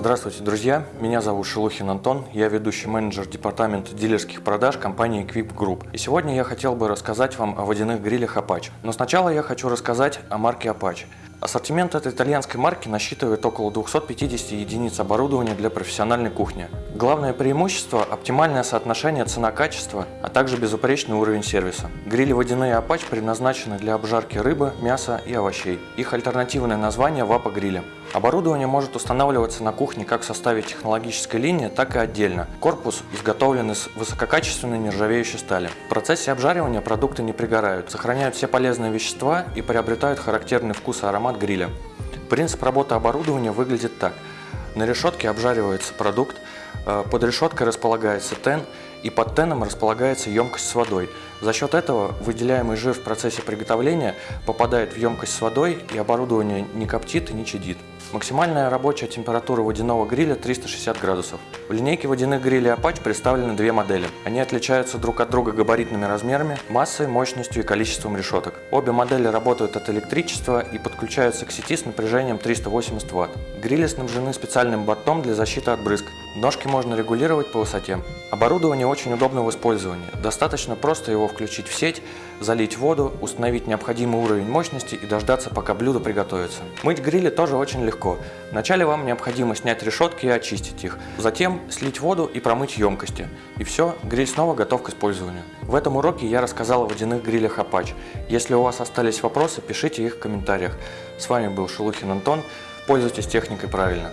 Здравствуйте, друзья! Меня зовут Шелухин Антон, я ведущий менеджер департамента дилерских продаж компании Equip Group. И сегодня я хотел бы рассказать вам о водяных грилях Apache. Но сначала я хочу рассказать о марке Apache. Ассортимент этой итальянской марки насчитывает около 250 единиц оборудования для профессиональной кухни. Главное преимущество – оптимальное соотношение цена-качество, а также безупречный уровень сервиса. Грили водяные Apache предназначены для обжарки рыбы, мяса и овощей. Их альтернативное название – Вапа гриля. Оборудование может устанавливаться на кухне как в составе технологической линии, так и отдельно. Корпус изготовлен из высококачественной нержавеющей стали. В процессе обжаривания продукты не пригорают, сохраняют все полезные вещества и приобретают характерный вкус и аромат гриля. Принцип работы оборудования выглядит так. На решетке обжаривается продукт, э, под решеткой располагается тен и под теном располагается емкость с водой. За счет этого выделяемый жир в процессе приготовления попадает в емкость с водой и оборудование не коптит и не чадит. Максимальная рабочая температура водяного гриля 360 градусов. В линейке водяных грилей Apache представлены две модели. Они отличаются друг от друга габаритными размерами, массой, мощностью и количеством решеток. Обе модели работают от электричества и подключаются к сети с напряжением 380 Вт. Грили снабжены специальным бортом для защиты от брызг. Ножки можно регулировать по высоте. Оборудование очень удобно в использовании. Достаточно просто его включить в сеть, залить воду, установить необходимый уровень мощности и дождаться, пока блюдо приготовится. Мыть грили тоже очень легко. Вначале вам необходимо снять решетки и очистить их. Затем слить воду и промыть емкости. И все, гриль снова готов к использованию. В этом уроке я рассказал о водяных грилях Apache. Если у вас остались вопросы, пишите их в комментариях. С вами был Шелухин Антон. Пользуйтесь техникой правильно.